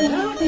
Yeah!